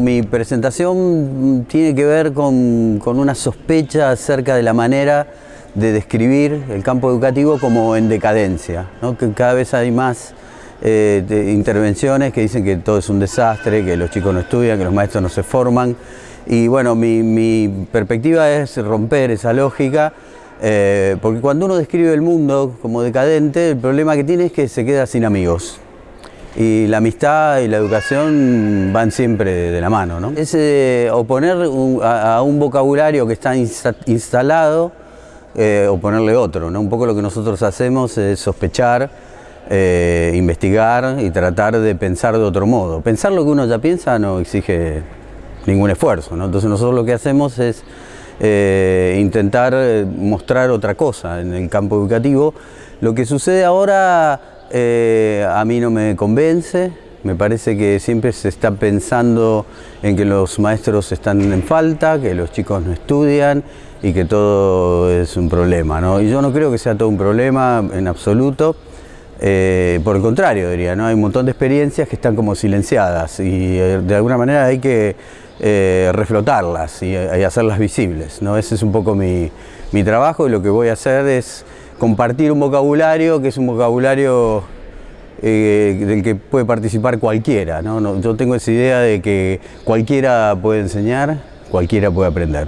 Mi presentación tiene que ver con, con una sospecha acerca de la manera de describir el campo educativo como en decadencia, que cada vez hay más eh, intervenciones que dicen que todo es un desastre, que los chicos no estudian, que los maestros no se forman. Y bueno, mi, mi perspectiva es romper esa lógica, eh, porque cuando uno describe el mundo como decadente, el problema que tiene es que se queda sin amigos. Y la amistad y la educación van siempre de la mano. ¿no? Es eh, oponer a, un vocabulario que está instalado eh, o ponerle otro. ¿no? Un poco lo que nosotros hacemos es sospechar, eh, investigar y tratar de pensar de otro modo. Pensar lo que uno ya piensa no exige ningún esfuerzo, ¿no? entonces nosotros lo que hacemos es eh, intentar mostrar otra cosa en el campo educativo. Lo que sucede ahora a mí no me convence, me parece que siempre se está pensando en que los maestros están en falta, que los chicos no estudian y que todo es un problema. Y yo no creo que sea todo un problema en absoluto. Eh, por el contrario, diría, ¿no? hay un montón de experiencias que están como silenciadas y eh, de alguna manera hay que eh, reflotarlas y, hacerlas visibles. ¿no? Ese es un poco mi, mi trabajo y lo que voy a hacer es compartir un vocabulario que es un vocabulario eh, del que puede participar cualquiera. ¿no? yo tengo esa idea de que cualquiera puede enseñar, cualquiera puede aprender.